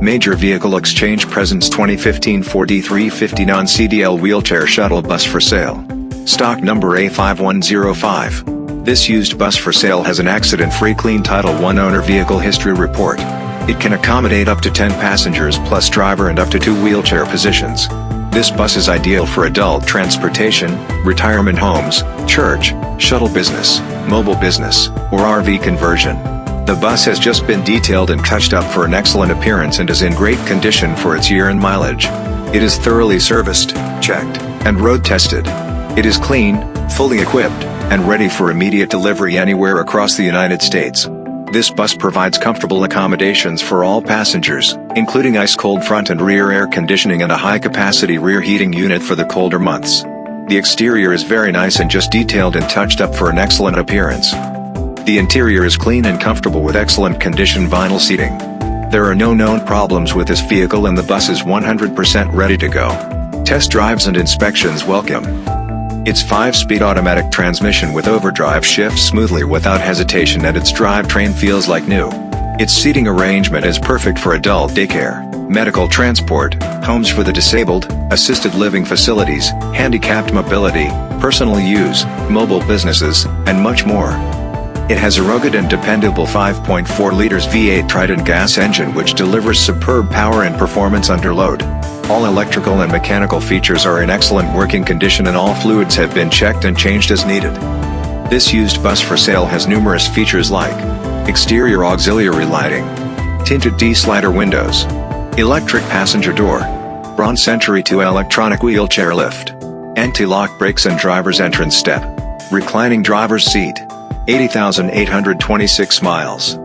Major Vehicle Exchange presents 2015 Ford E350 non-CDL wheelchair shuttle bus for sale. Stock number A5105. This used bus for sale has an accident-free clean Title I owner vehicle history report. It can accommodate up to 10 passengers plus driver and up to two wheelchair positions. This bus is ideal for adult transportation, retirement homes, church, shuttle business, mobile business, or RV conversion. The bus has just been detailed and touched up for an excellent appearance and is in great condition for its year and mileage. It is thoroughly serviced, checked, and road tested. It is clean, fully equipped, and ready for immediate delivery anywhere across the United States. This bus provides comfortable accommodations for all passengers, including ice-cold front and rear air conditioning and a high-capacity rear heating unit for the colder months. The exterior is very nice and just detailed and touched up for an excellent appearance. The interior is clean and comfortable with excellent condition vinyl seating. There are no known problems with this vehicle and the bus is 100% ready to go. Test drives and inspections welcome. Its 5-speed automatic transmission with overdrive shifts smoothly without hesitation and its drivetrain feels like new. Its seating arrangement is perfect for adult daycare, medical transport, homes for the disabled, assisted living facilities, handicapped mobility, personal use, mobile businesses, and much more. It has a rugged and dependable 5.4 liters V8 Triton gas engine which delivers superb power and performance under load. All electrical and mechanical features are in excellent working condition and all fluids have been checked and changed as needed. This used bus for sale has numerous features like exterior auxiliary lighting, tinted T-slider windows, electric passenger door, Braun Century 2 electronic wheelchair lift, anti-lock brakes and driver's entrance step, reclining driver's seat, 80,826 miles.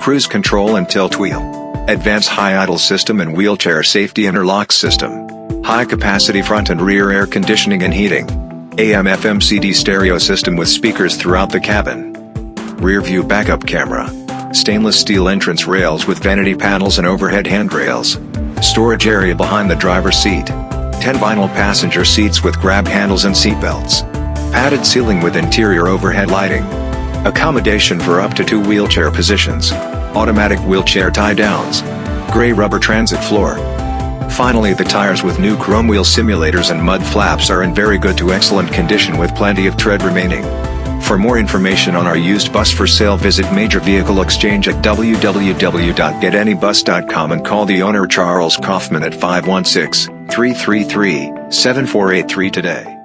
Cruise control and tilt wheel. Advanced high idle system and wheelchair safety interlock system. High capacity front and rear air conditioning and heating. AM FM CD stereo system with speakers throughout the cabin. Rear view backup camera. Stainless steel entrance rails with vanity panels and overhead handrails. Storage area behind the driver's seat. 10 vinyl passenger seats with grab handles and seat belts. Padded ceiling with interior overhead lighting. Accommodation for up to two wheelchair positions. Automatic wheelchair tie-downs. Gray rubber transit floor. Finally the tires with new chrome wheel simulators and mud flaps are in very good to excellent condition with plenty of tread remaining. For more information on our used bus for sale visit Major Vehicle Exchange at www.getanybus.com and call the owner Charles Kaufman at 516-333-7483 today.